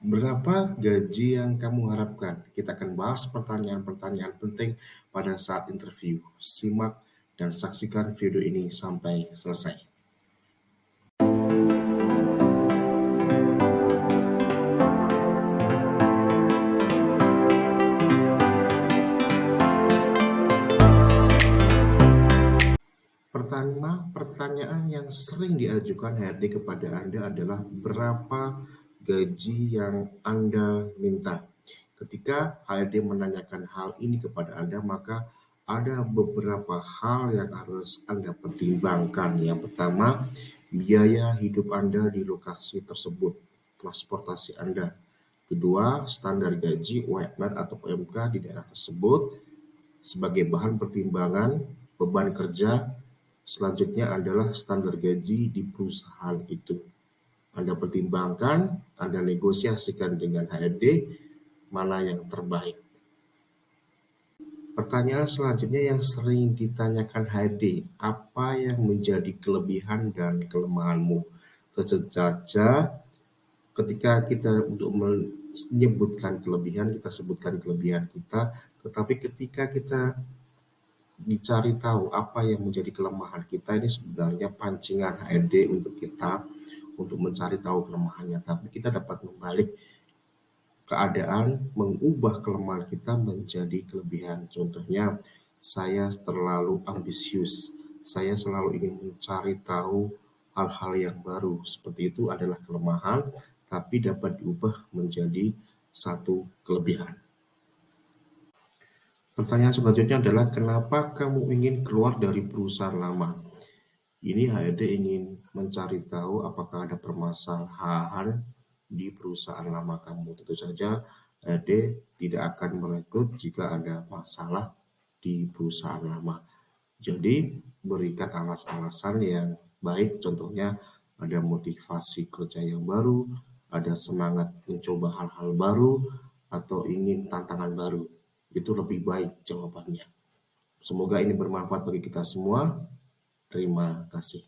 Berapa gaji yang kamu harapkan? Kita akan bahas pertanyaan-pertanyaan penting pada saat interview. Simak dan saksikan video ini sampai selesai. Pertama, pertanyaan yang sering diajukan HRD kepada Anda adalah berapa gaji yang Anda minta. Ketika HRD menanyakan hal ini kepada Anda, maka ada beberapa hal yang harus Anda pertimbangkan. Yang pertama, biaya hidup Anda di lokasi tersebut, transportasi Anda. Kedua, standar gaji UMR atau UMK di daerah tersebut sebagai bahan pertimbangan beban kerja Selanjutnya adalah standar gaji di perusahaan itu. Anda pertimbangkan, Anda negosiasikan dengan HRD mana yang terbaik. Pertanyaan selanjutnya yang sering ditanyakan HRD, apa yang menjadi kelebihan dan kelemahanmu? Tentu ketika kita untuk menyebutkan kelebihan, kita sebutkan kelebihan kita, tetapi ketika kita dicari tahu apa yang menjadi kelemahan kita ini sebenarnya pancingan HRD untuk kita untuk mencari tahu kelemahannya tapi kita dapat membalik keadaan mengubah kelemahan kita menjadi kelebihan. Contohnya saya terlalu ambisius. Saya selalu ingin mencari tahu hal-hal yang baru. Seperti itu adalah kelemahan tapi dapat diubah menjadi satu kelebihan. Pertanyaan selanjutnya adalah kenapa kamu ingin keluar dari perusahaan lama? Ini HRD ingin mencari tahu apakah ada permasalahan di perusahaan lama kamu. Tentu saja HRD tidak akan merekrut jika ada masalah di perusahaan lama. Jadi berikan alasan-alasan yang baik, contohnya ada motivasi kerja yang baru, ada semangat mencoba hal-hal baru, atau ingin tantangan baru itu lebih baik jawabannya. Semoga ini bermanfaat bagi kita semua. Terima kasih.